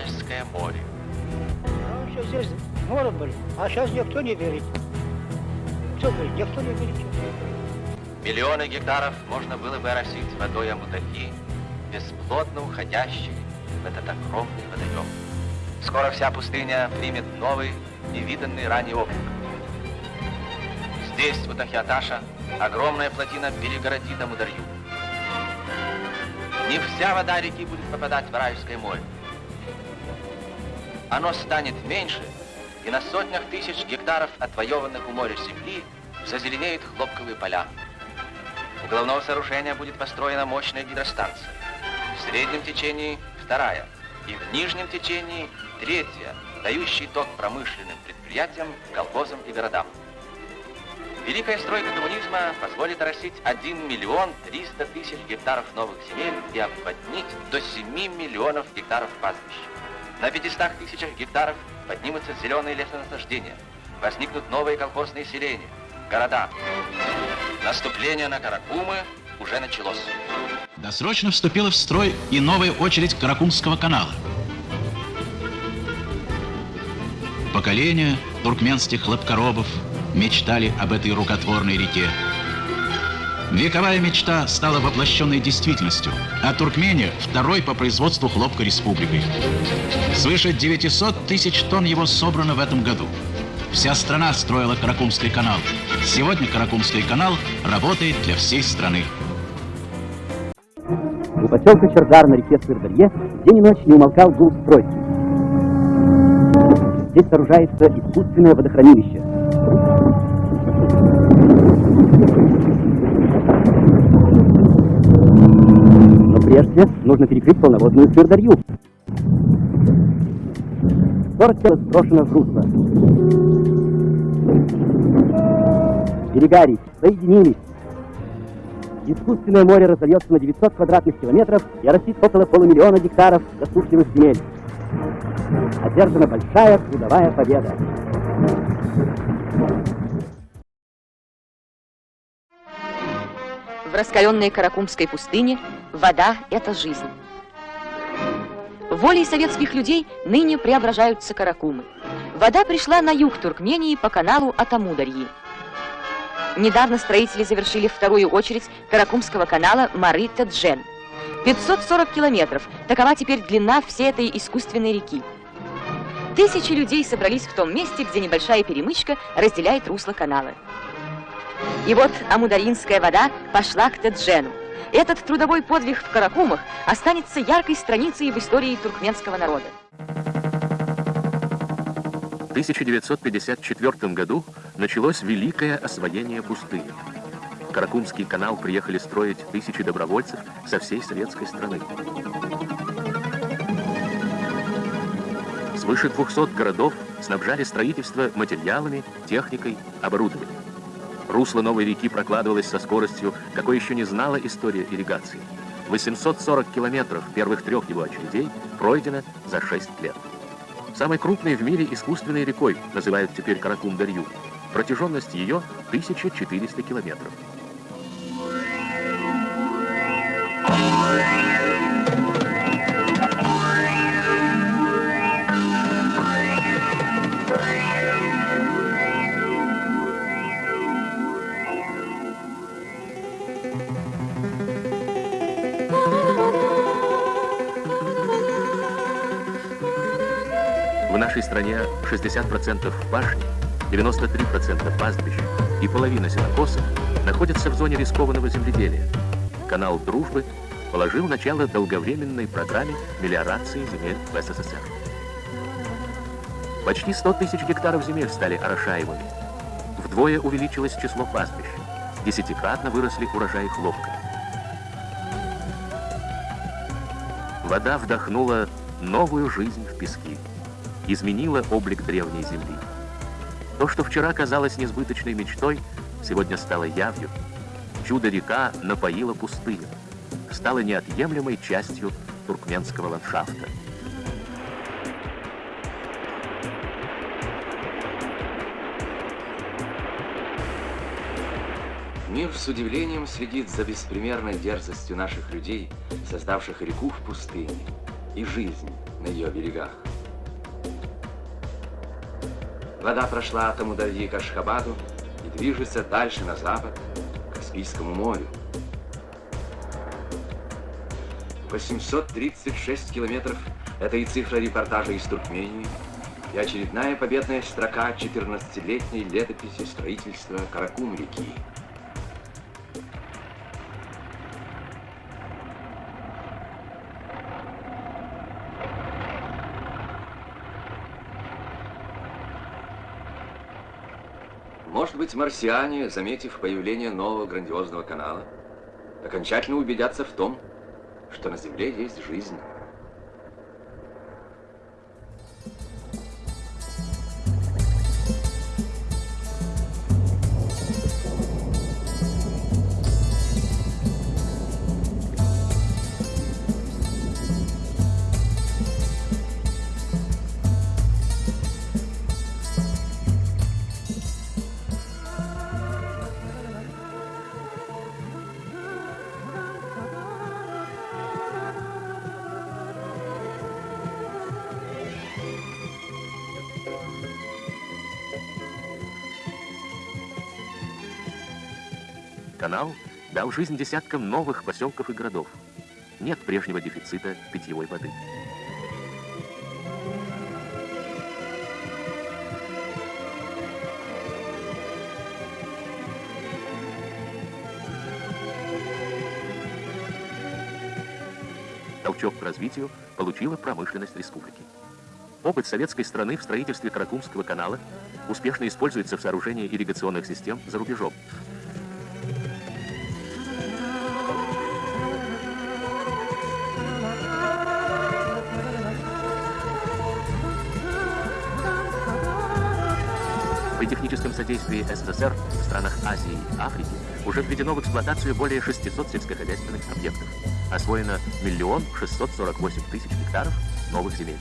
Аральское море. Раньше здесь море были, а сейчас никто не верит. Кто говорит? Никто не верит. Миллионы гектаров можно было бы оросить водой Амутахи, бесплодно уходящей в этот огромный водоем. Скоро вся пустыня примет новый, невиданный ранее облик. Здесь, у Тахиаташа, огромная плотина перегородит Амударью. Не вся вода реки будет попадать в Райское море. Оно станет меньше, и на сотнях тысяч гектаров отвоеванных у моря земли зазеленеют хлопковые поля. У головного сооружения будет построена мощная гидростанция. В среднем течении вторая, и в нижнем течении третья, дающий ток промышленным предприятиям, колхозам и городам. Великая стройка коммунизма позволит оросить 1 миллион 300 тысяч гектаров новых земель и обводнить до 7 миллионов гектаров пастбищ. На 500 тысячах гектаров поднимутся зеленые лесонасаждения, возникнут новые колхозные селения, города. Наступление на Каракумы уже началось. Досрочно вступила в строй и новая очередь Каракумского канала. Поколения туркменских хлопкоробов мечтали об этой рукотворной реке. Вековая мечта стала воплощенной действительностью, а Туркмения – второй по производству хлопка республикой. Свыше 900 тысяч тонн его собрано в этом году. Вся страна строила Каракумский канал. Сегодня Каракумский канал работает для всей страны. У поселка Чердар на реке Сырдарье день и ночь не умолкал гул стройки. Здесь сооружается искусственное водохранилище. Прежде нужно перекрыть полноводную Сырдарью. Город тело сброшено в русло. Берега рек соединились. Искусственное море разольется на 900 квадратных километров и оросит около полумиллиона гектаров засушливых земель. Одержана большая трудовая победа. В раскаленной Каракумской пустыне вода – это жизнь. Волей советских людей ныне преображаются Каракумы. Вода пришла на юг Туркмении по каналу Атамударьи. Недавно строители завершили вторую очередь Каракумского канала Мары-Теджен. 540 километров – такова теперь длина всей этой искусственной реки. Тысячи людей собрались в том месте, где небольшая перемычка разделяет русло канала. И вот амударинская вода пошла к Теджену. Этот трудовой подвиг в Каракумах останется яркой страницей в истории туркменского народа. В 1954 году началось великое освоение пустыни. Каракумский канал приехали строить тысячи добровольцев со всей советской страны. Свыше 200 городов снабжали строительство материалами, техникой, оборудованием. Русло новой реки прокладывалось со скоростью, какой еще не знала история ирригации. 840 километров первых трех его очередей пройдено за 6 лет. Самой крупной в мире искусственной рекой называют теперь Каракум-Дарью. Протяженность ее 1400 километров. Нашей стране 60% пашни, 93% пастбищ и половина сенокосов находятся в зоне рискованного земледелия. Канал «Дружбы» положил начало долговременной программе мелиорации земель в СССР. Почти 100 тысяч гектаров земель стали орошаемыми. Вдвое увеличилось число пастбищ. Десятикратно выросли урожаи хлопка. Вода вдохнула новую жизнь в пески изменила облик древней земли. То, что вчера казалось несбыточной мечтой, сегодня стало явью. Чудо-река напоила пустыню, стала неотъемлемой частью туркменского ландшафта. Мир с удивлением следит за беспримерной дерзостью наших людей, создавших реку в пустыне. и жизнь на ее берегах. Вода прошла от Амударьи к Ашхабаду и движется дальше на запад, к Каспийскому морю. 836 километров – это и цифра репортажа из Туркмении, и очередная победная строка 14-летней летописи строительства Каракум-реки. Быть, марсиане, заметив появление нового грандиозного канала, окончательно убедятся в том, что на Земле есть жизнь. Канал дал жизнь десяткам новых поселков и городов. Нет прежнего дефицита питьевой воды. Толчок к развитию получила промышленность республики. Опыт советской страны в строительстве Каракумского канала успешно используется в сооружении ирригационных систем за рубежом. Техническом содействии СССР в странах Азии и Африки уже введено в эксплуатацию более 600 сельскохозяйственных объектов. Освоено миллион 648 тысяч гектаров новых земель.